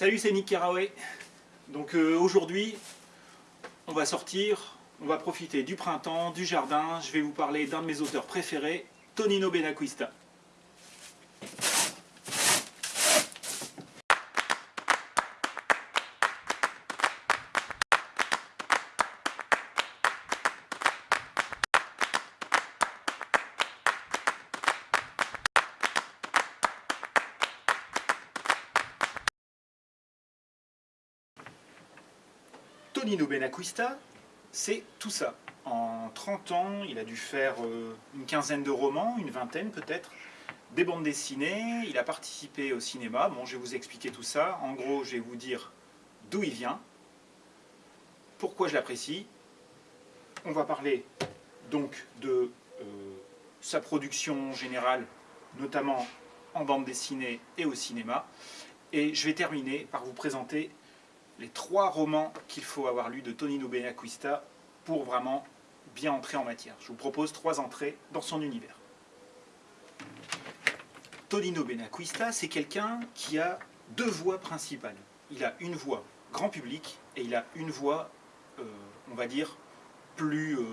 Salut, c'est Nick Carraway. Donc euh, aujourd'hui, on va sortir, on va profiter du printemps, du jardin. Je vais vous parler d'un de mes auteurs préférés, Tonino Benacquista. Benacquista, c'est tout ça. En 30 ans, il a dû faire euh, une quinzaine de romans, une vingtaine peut-être, des bandes dessinées, il a participé au cinéma. Bon, je vais vous expliquer tout ça. En gros, je vais vous dire d'où il vient, pourquoi je l'apprécie. On va parler donc de euh, sa production générale, notamment en bande dessinée et au cinéma. Et je vais terminer par vous présenter les trois romans qu'il faut avoir lus de Tonino Benacquista pour vraiment bien entrer en matière. Je vous propose trois entrées dans son univers. Tonino Benacquista, c'est quelqu'un qui a deux voix principales. Il a une voix grand public et il a une voix, euh, on va dire, plus euh,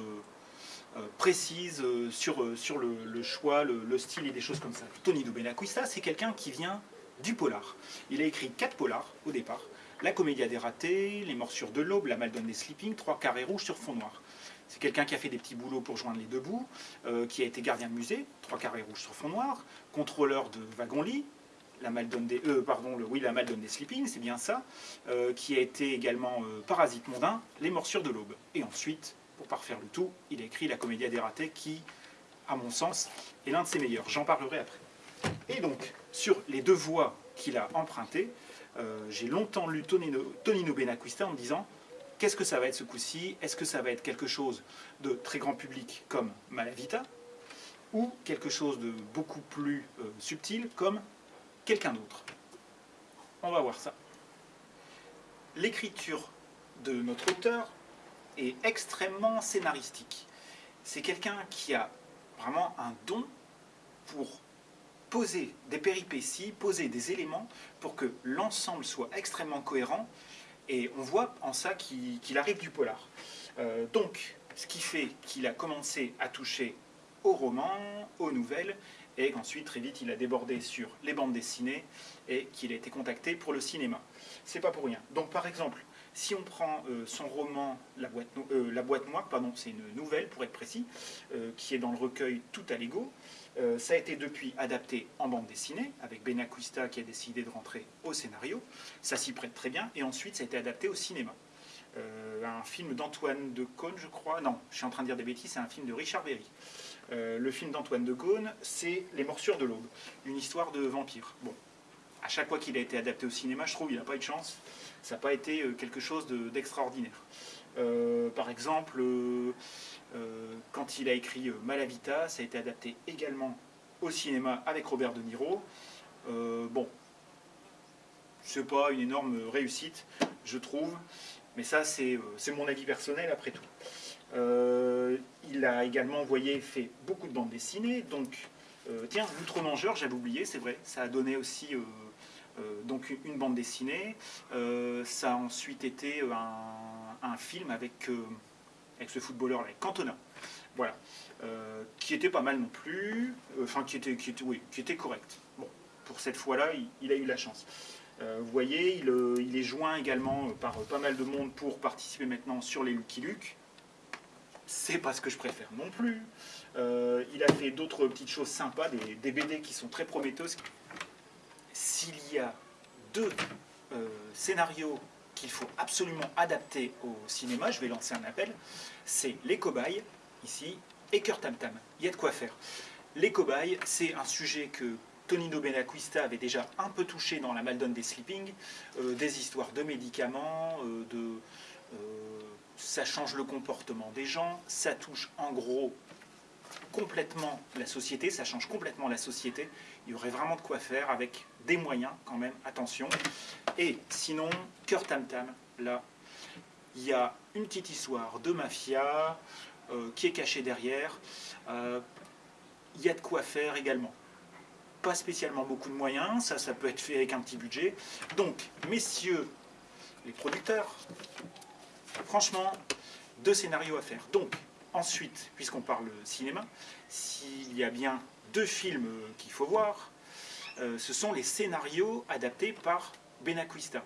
euh, précise sur, sur le, choix, le, le, style et des choses comme ça. Tonino Benacquista, c'est quelqu'un qui vient du polar. Il a écrit quatre polars au départ. La Comédia des ratés, Les morsures de l'aube, La Maldonne des sleeping, Trois carrés rouges sur fond noir. C'est quelqu'un qui a fait des petits boulots pour joindre les deux bouts, euh, qui a été gardien de musée, Trois carrés rouges sur fond noir, contrôleur de wagon-lit, la Maldonne des, euh, pardon, le, oui, la Maldonne des sleeping, c'est bien ça, euh, qui a été également parasite mondain, Les morsures de l'aube. Et ensuite, pour parfaire le tout, il a écrit La Comédia des ratés, qui, à mon sens, est l'un de ses meilleurs. J'en parlerai après. Et donc, sur les deux voies qu'il a empruntées, euh, j'ai longtemps lu Tonino, Tonino Benacquista en me disant qu'est-ce que ça va être ce coup-ci? Est-ce que ça va être quelque chose de très grand public comme Malavita ou quelque chose de beaucoup plus euh, subtil comme quelqu'un d'autre? On va voir ça. L'écriture de notre auteur est extrêmement scénaristique. C'est quelqu'un qui a vraiment un don pour poser des péripéties, poser des éléments pour que l'ensemble soit extrêmement cohérent. Et on voit en ça qu'il arrive du polar. Euh, donc, ce qui fait qu'il a commencé à toucher aux romans, aux nouvelles, et qu'ensuite, très vite, il a débordé sur les bandes dessinées et qu'il a été contacté pour le cinéma. C'est pas pour rien. Donc, par exemple, si on prend euh, son roman La boîte, euh, La noire, pardon, c'est une nouvelle pour être précis, qui est dans le recueil Tout à l'ego, euh, ça a été depuis adapté en bande dessinée, avec Benacquista qui a décidé de rentrer au scénario. Ça s'y prête très bien. Et ensuite, ça a été adapté au cinéma. Euh, un film d'Antoine de Caunes, je crois. Non, je suis en train de dire des bêtises, c'est un film de Richard Berry. Euh, le film d'Antoine de Caunes, c'est Les Morsures de l'Aube, une histoire de vampire. Bon, à chaque fois qu'il a été adapté au cinéma, je trouve qu'il n'a pas eu de chance. Ça n'a pas été quelque chose d'extraordinaire. par exemple, euh, quand il a écrit euh, Malavita, ça a été adapté également au cinéma avec Robert De Niro. Euh, bon, c'est pas une énorme réussite, je trouve, mais ça c'est mon avis personnel après tout. il a également, envoyé fait beaucoup de bandes dessinées, donc tiens, L'Outre-Mangeur, j'avais oublié, c'est vrai, ça a donné aussi donc une bande dessinée. ça a ensuite été un, un film avec avec ce footballeur là, Cantona. Voilà. Euh, qui était pas mal non plus, euh, enfin qui était, qui était, qui était correct. Bon, pour cette fois-là, il, a eu la chance. Euh, vous voyez, il, est joint également par pas mal de monde pour participer maintenant sur les Lucky Luke. C'est pas ce que je préfère non plus. il a fait d'autres petites choses sympas, des, BD qui sont très prometteuses. S'il y a deux scénarios qu'il faut absolument adapter au cinéma, je vais lancer un appel, c'est Les Cobayes, ici, et Cœur Tam Tam. Il y a de quoi faire. Les Cobayes, c'est un sujet que Tonino Benacquista avait déjà un peu touché dans La Maldonne des Sleeping, euh, des histoires de médicaments, euh, de, euh, ça change le comportement des gens, ça touche en gros complètement la société, ça change complètement la société. Il y aurait vraiment de quoi faire avec des moyens quand même, attention. Et sinon, Cœur Tam Tam, là, il y a une petite histoire de mafia euh, qui est cachée derrière. Euh, il y a de quoi faire également. pas spécialement beaucoup de moyens, ça, ça peut être fait avec un petit budget. Donc, messieurs les producteurs, franchement, deux scénarios à faire. Donc, ensuite, puisqu'on parle cinéma, s'il y a bien deux films qu'il faut voir, euh, ce sont les scénarios adaptés par Benacquista.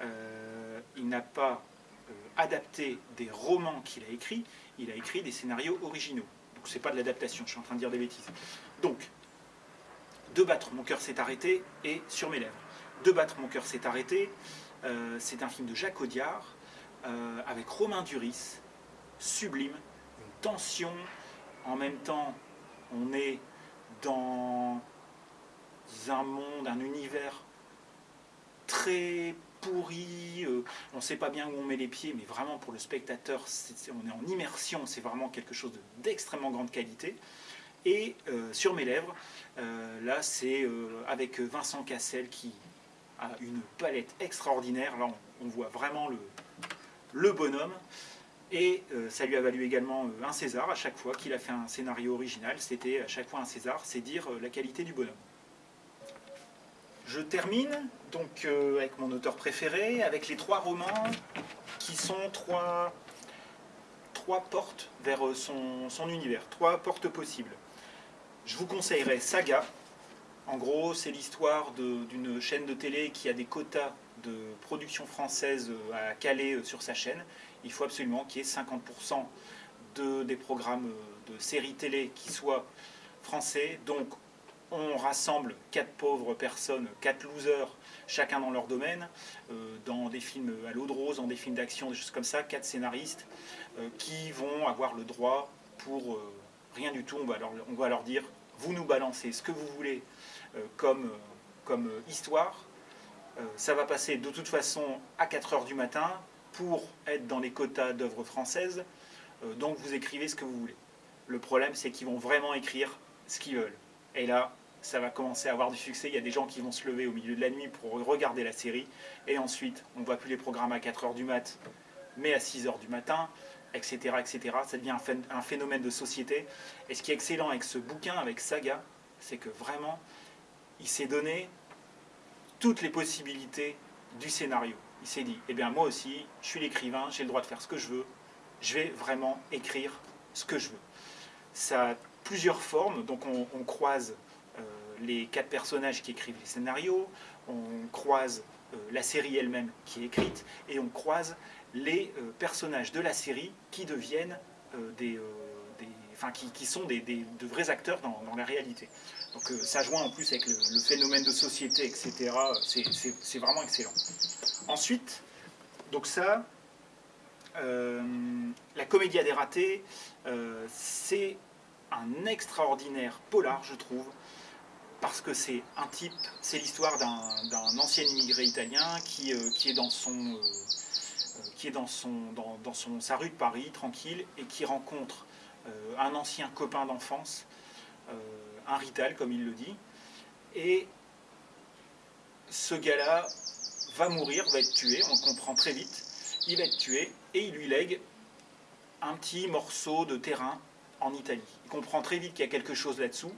Euh, il n'a pas euh, adapté des romans qu'il a écrits, il a écrit des scénarios originaux. Donc c'est pas de l'adaptation, je suis en train de dire des bêtises. Donc, De battre, mon cœur s'est arrêté et Sur mes lèvres. De battre, mon cœur s'est arrêté, c'est un film de Jacques Audiard avec Romain Duris, sublime, une tension, en même temps on est dans un monde, un univers très pourri, euh, on ne sait pas bien où on met les pieds, mais vraiment pour le spectateur, on est en immersion, c'est vraiment quelque chose d'extrêmement grande qualité. Et euh, sur mes lèvres, euh, là c'est avec Vincent Cassel qui a une palette extraordinaire, là on, voit vraiment le, le bonhomme. Et ça lui a valu également un César à chaque fois qu'il a fait un scénario original. C'était à chaque fois un César, c'est dire la qualité du bonhomme. Je termine donc euh, avec mon auteur préféré, avec les trois romans qui sont trois, portes vers euh, son, son, univers, trois portes possibles. Je vous conseillerais Saga. En gros, c'est l'histoire d'une chaîne de télé qui a des quotas de production française euh, à caler sur sa chaîne. Il faut absolument qu'il y ait 50% de, des programmes de séries télé qui soient français. Donc on rassemble quatre pauvres personnes, quatre losers, chacun dans leur domaine, euh, dans des films à l'eau de rose, dans des films d'action, des choses comme ça, quatre scénaristes euh, qui vont avoir le droit pour euh, rien du tout, on va, leur, on va, leur, dire, vous nous balancez ce que vous voulez comme, comme histoire, ça va passer de toute façon à 4 heures du matin pour être dans les quotas d'œuvres françaises, donc vous écrivez ce que vous voulez. Le problème c'est qu'ils vont vraiment écrire ce qu'ils veulent. Et là, ça va commencer à avoir du succès. Il y a des gens qui vont se lever au milieu de la nuit pour regarder la série. Et ensuite, on ne voit plus les programmes à 4h du mat, mais à 6h du matin, etc. etc. Ça devient un phénomène de société. Et ce qui est excellent avec ce bouquin, avec Saga, c'est que vraiment, il s'est donné toutes les possibilités du scénario. Il s'est dit, eh bien moi aussi, je suis l'écrivain, j'ai le droit de faire ce que je veux, je vais vraiment écrire ce que je veux. Ça a plusieurs formes, donc on, croise les quatre personnages qui écrivent les scénarios, on croise euh, la série elle-même qui est écrite, et on croise les euh, personnages de la série qui deviennent euh, des, qui, sont des, de vrais acteurs dans, la réalité. Donc ça joint en plus avec le, phénomène de société, etc. C'est vraiment excellent. Ensuite, donc ça, la comédia des ratés, c'est un extraordinaire polar, je trouve, parce que c'est un type, c'est l'histoire d'un ancien immigré italien qui, euh, est dans son euh, euh, qui est dans, son, dans, son, sa rue de Paris, tranquille, et qui rencontre un ancien copain d'enfance, un rital, comme il le dit, et ce gars-là va mourir, va être tué, on comprend très vite, il va être tué, et il lui lègue un petit morceau de terrain en Italie. Il comprend très vite qu'il y a quelque chose là-dessous,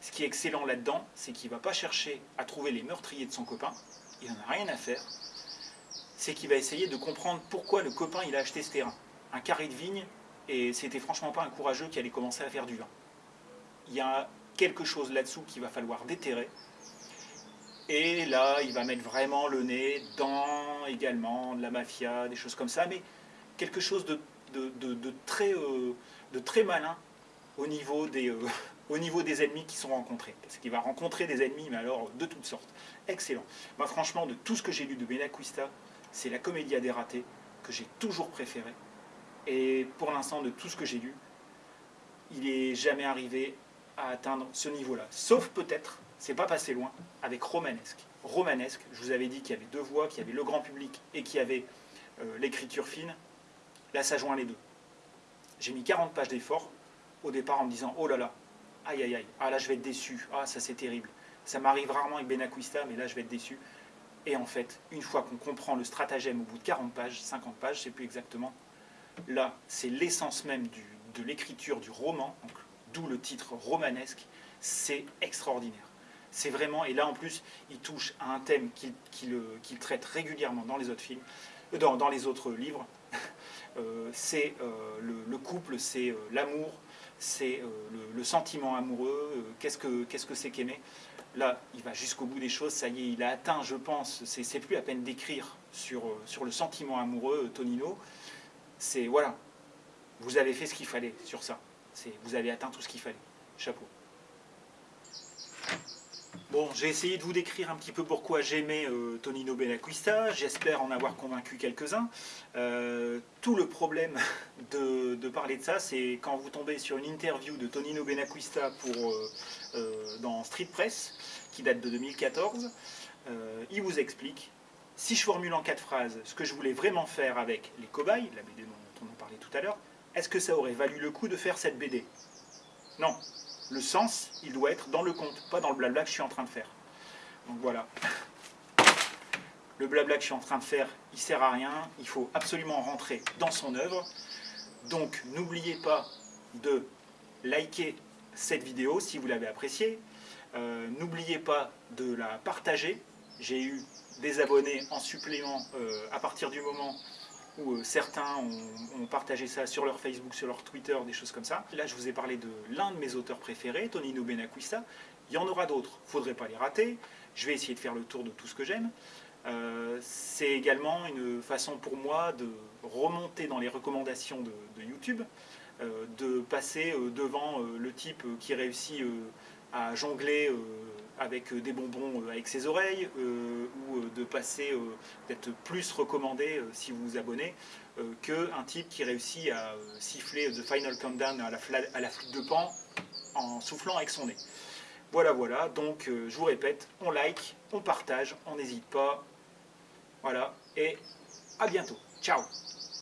ce qui est excellent là-dedans, c'est qu'il ne va pas chercher à trouver les meurtriers de son copain, il n'en a rien à faire, c'est qu'il va essayer de comprendre pourquoi le copain il a acheté ce terrain. Un carré de vigne, et c'était franchement pas un courageux qui allait commencer à faire du vin. Il y a quelque chose là-dessous qu'il va falloir déterrer, et là, il va mettre vraiment le nez dans également de la mafia, des choses comme ça, mais quelque chose de, euh, très malin au niveau des, euh, au niveau des ennemis qui sont rencontrés. Parce qu'il va rencontrer des ennemis, mais alors de toutes sortes. Excellent. Moi, franchement, de tout ce que j'ai lu de Benacquista, c'est la comédia des ratés que j'ai toujours préféré. Et pour l'instant, de tout ce que j'ai lu, il n'est jamais arrivé à atteindre ce niveau-là. Sauf peut-être, c'est pas passé loin, avec Romanesque. Romanesque, je vous avais dit qu'il y avait deux voix, qu'il y avait le grand public et qu'il y avait euh, l'écriture fine. Là, ça joint les deux. J'ai mis 40 pages d'effort au départ en me disant « Oh là là, aïe aïe aïe, ah là je vais être déçu, ah ça c'est terrible. Ça m'arrive rarement avec Benacquista, mais là je vais être déçu. Et en fait, une fois qu'on comprend le stratagème au bout de 40 pages, 50 pages, je ne sais plus exactement, là c'est l'essence même de l'écriture du roman, d'où le titre romanesque, c'est extraordinaire. C'est vraiment, et là en plus, il touche à un thème qu'il traite régulièrement dans les autres films, dans, dans les autres livres. c'est le, couple, c'est l'amour, c'est le, sentiment amoureux, qu'est-ce que c'est qu'aimer Là, il va jusqu'au bout des choses, ça y est, il a atteint, je pense, c'est plus à peine d'écrire sur, euh, le sentiment amoureux, euh, Tonino. C'est, voilà, vous avez fait ce qu'il fallait sur ça. Vous avez atteint tout ce qu'il fallait. Chapeau. Bon, j'ai essayé de vous décrire un petit peu pourquoi j'aimais euh, Tonino Benacquista, j'espère en avoir convaincu quelques-uns. tout le problème de, parler de ça, c'est quand vous tombez sur une interview de Tonino Benacquista pour, dans Street Press, qui date de 2014, il vous explique si je formule en quatre phrases ce que je voulais vraiment faire avec les cobayes, la BD dont on a parlé tout à l'heure, est-ce que ça aurait valu le coup de faire cette BD Non. Le sens, il doit être dans le conte, pas dans le blabla que je suis en train de faire. Donc voilà. Le blabla que je suis en train de faire, il sert à rien. Il faut absolument rentrer dans son œuvre. Donc n'oubliez pas de liker cette vidéo si vous l'avez appréciée. Euh, n'oubliez pas de la partager. J'ai eu des abonnés en supplément euh, à partir du moment où euh, certains ont, partagé ça sur leur Facebook, sur leur Twitter, des choses comme ça. Là, je vous ai parlé de l'un de mes auteurs préférés, Tonino Benacquista. Il y en aura d'autres, il ne faudrait pas les rater. Je vais essayer de faire le tour de tout ce que j'aime. Euh, c'est également une façon pour moi de remonter dans les recommandations de, YouTube, de passer devant le type qui réussit à jongler avec euh, des bonbons euh, avec ses oreilles, euh, ou de passer, d'être plus recommandé si vous vous abonnez, qu'un type qui réussit à siffler The Final Countdown à la, à la flûte de pan en soufflant avec son nez. Voilà, voilà, donc je vous répète, on like, on partage, on n'hésite pas. Voilà, et à bientôt. Ciao